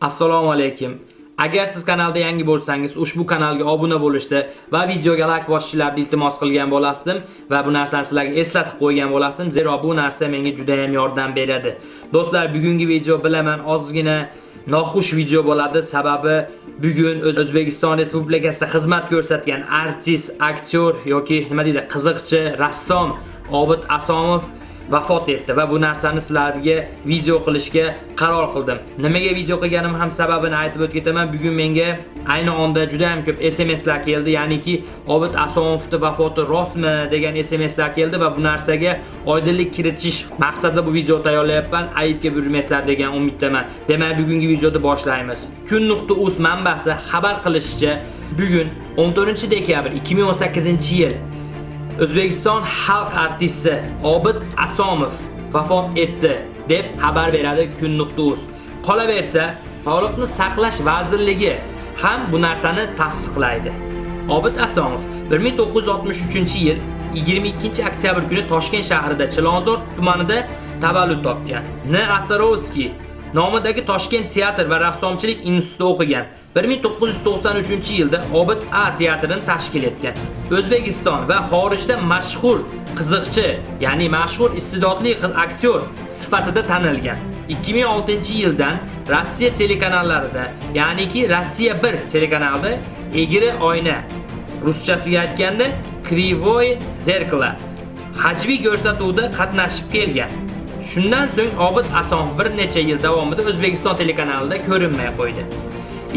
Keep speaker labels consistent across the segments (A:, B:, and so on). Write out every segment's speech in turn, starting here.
A: Assalomu alaykum. Agar siz kanalda yangi bo'lsangiz, ushbu kanalga obuna bo'lishni va videoga like bosishlarni iltimos qilgan bo'lasdim va bu narsani sizlarga eslatib qo'ygan bo'lasdim, zero bu narsa menga juda ham yordam beradi. Do'stlar, bugungi video bilaman ozgina noxush video bo'ladi, sababi bugun O'zbekiston Respublikasida xizmat ko'rsatgan artist, aktyor yoki nima deydi, qiziqchi, rassom Obid Asomov vafot etdi va bu narsani sizlarga video qilishga qaror qildim. Nimaga video qilganim ham sababini aytib o'tib ketaman. Bugun menga ayni onda juda ham ko'p SMSlar keldi, ya'niki Obid Asomovning vafoti rostmi degan SMSlar keldi va bu narsaga oydinlik kiritish maqsadida bu video tayyorlayapman. Aybga buyurmaysizlar degan umiddaman. Demak, bugungi videoni boshlaymiz. Kun.uz manbasi xabar qilishicha, bugun 14-dekabr 2018-yil O'zbekiston xalq artisti Obid Asomov vafot etdi deb xabar beradi kun.uz. Qolaversa, Sog'liqni saqlash vazirligi ham bu narsani tasdiqlaydi. Obid Asomov 1963-yil 22 oktyabr kuni Toshkent shahrida Chilonzor tumanida tavallud topgan. N. Asarovskiy nomidagi Toshkent teatr va rassomchilik institutida o'qigan. 1993-yilda Obid A teatrini tashkil etgan. O'zbekiston va xorijda mashhur qiziqchi, ya'ni mashhur iste'dodli aktyor sifatida tanilgan. 2006-yildan Rossiya telekanallarida, ya'niki Rossiya 1 telekanalida Egri oyna, ruschasiga aytganda Krivoy zerkala hajviy ko'rsatuvda qatnashib kelgan. Shundan so'ng Obid Ason bir necha yil davomida O'zbekiston telekanalida ko'rinmay qo'ydi.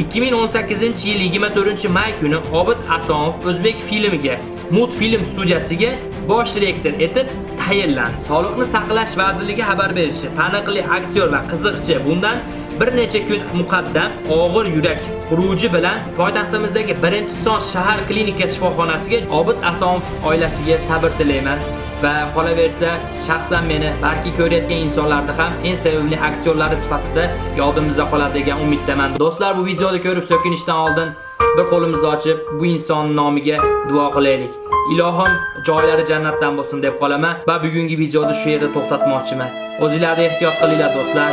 A: 2018-yil 24-may kuni Obid Asonov O'zbek filmiga Multfilm studiyasiga bosh direktor etib tayinlandi. Sog'liqni saqlash vazirligi xabar berishi, taniqli aktyor va qiziqchi bundan bir necha kun muqaddam og'ir yurak xuruji bilan poytaxtimizdagi 1-son shahar klinika shifoxonasiga Obid Asonov oilasiga sabr tilayman. Va qolaversa shaxsan meni balki ko'rayotgan insonlarni ham eng sevimli aktyorlari sifatida yodimizda qoladi degan umiddaman. Do'stlar, bu videoni ko'rib so'kinishdan oldin bir qo'limizni ochib bu inson nomiga duo qilaylik. Ilohim joylari jannatdan bo'lsin deb qolaman va bugungi videoni shu yerda to'xtatmoqchiman. O'zingizlarda ehtiyot qilinglar do'stlar.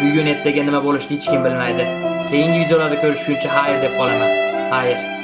A: Bugun ertaga nima bo'lishini hech kim bilmaydi. Keyingi videolarda ko'rishguncha xayr deb qolaman. Xayr.